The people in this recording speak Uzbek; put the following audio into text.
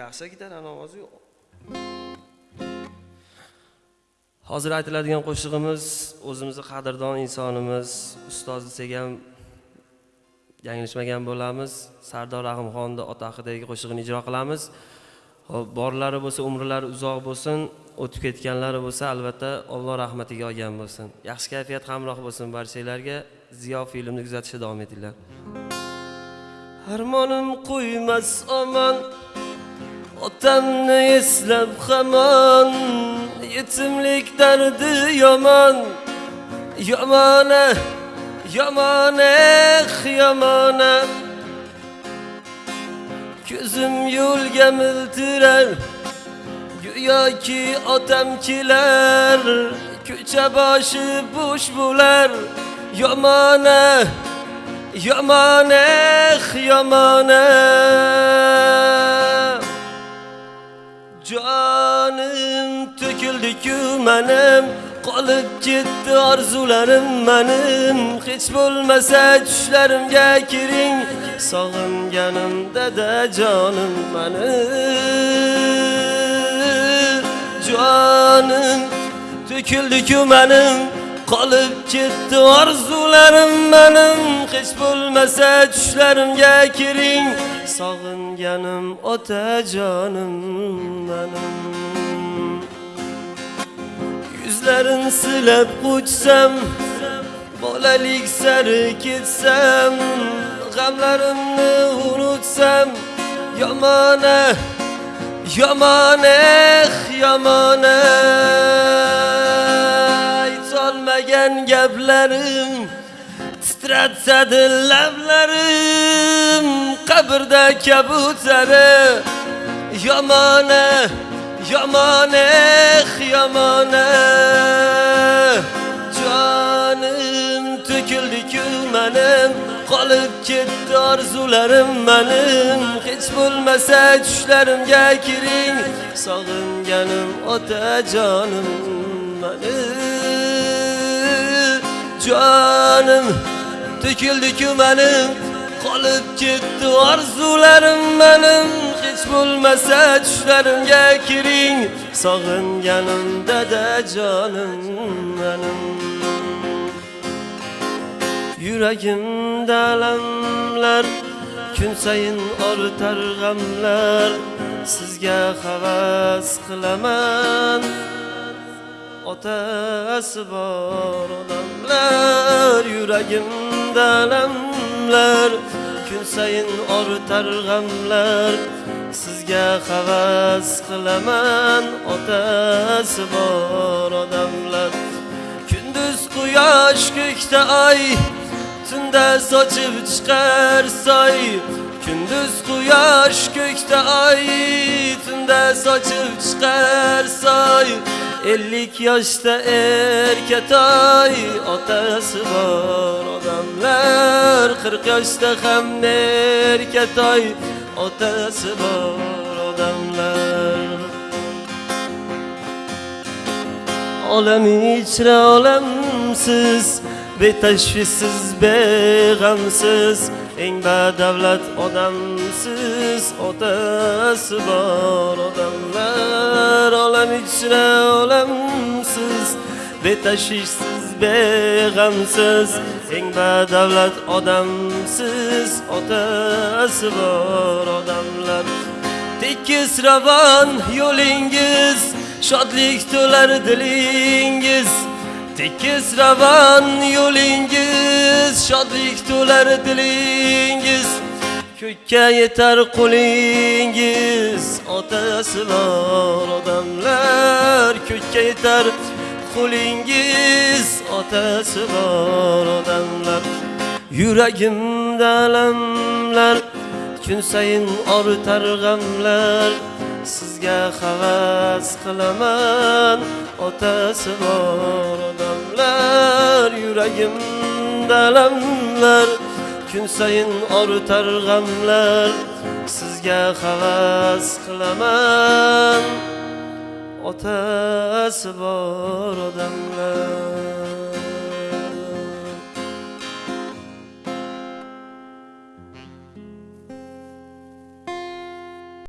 yaxshi gitar ovozi yo'q hozir aytiladigan qo'shig'imiz o'zimizni qadrdon insonimiz ustoz desak ham yanglishmagan bo'lamiz. Sardor rahimxonni ota haqidagi qo'shig'ini ijro qilamiz. Xo'p, borlari bo'lsa umrlari uzoq bo'lsin o'tib ketganlari bo'lsa albatta alloh rahmatiga olgan bo'lsin. Yaxshi kayfiyat hamroh bo'lsin barchalarga ziyo filmni kuzatishda davom etinglar. Armonim qo'ymas omon. Otanlı İslam haman Yetimlik derdi yaman. Yamane Yamane Yamane. Gözüm yul gemildirer Güya ki otemkiler Köçe başı boş bular Yamane Yamane Yamane. Canım töküldü jonim to'kildi-ku manim qolib ketdi orzularim manim. Hech bo'lmasa tushlarimga kiring sog'inganim dada jonim manim. Jonim to'kildi-ku manim qolib ketdi orzularim manim. Hech bo'lmasa tushlarimga kiring sog'inganim otajonim manim. Yuzlarin silab quchsam bolalik sari ketsam g'amlarimni unutsam yomona yomona yomona aytolmagan gaplarim titratadi lablarim qabrda kabutari yomona yomona eh, jonim to'kildi-ku manim qolib ketdi orzularim manim. Hech bo'lmasa tushlarimga kiring sog'inganim otajonim manim. Jonim to'kildi-ku manim qolib ketdi orzularim manim. Hech bo'lmasa tushlarimga kiring sog'inganim dadajonim manim. Yuragimda alamlar kun sayin ortar g'amlar. Sizga havas qilaman. Otasi bor odamlar yuragimda alamlar kun sayin ortar g'amlar. Sizga havas qilaman otasi bor odamlar. Kunduz quyosh ko'kda oy tunda sochib chiqar soy. Kunduz quyosh ko'kda oy tunda sochib chiqar soy. Ellik yoshda erkatoy otasi bor odamlar. Qirq yoshda ham erkatoy otasi bor odamlar. Olam ichra olamsiz betashvissiz beg'amsiz eng badavlat odamsiz otasi bor odamlar ichra olamsiz betashvishsiz beg'amsiz eng badavlat odamsiz otasi bor odamlar. Tekis ravon yo'lingiz shodlik to'lar dilingiz. Tekis ravon yo'lingiz shodlik to'lar dilingiz ko'kka yetar qo'lingiz. Otasi bor odamlar ko'kka yetar qo'lingiz. Otasi bor odamlar yuragimda alamlar kun sayin ortar g'amlar. Sizga havas qilaman otasi bor odamlar yuragimda alamlar. Kun sayin ortar g'amlar sizga havas qilaman. Otasi bor odamlar.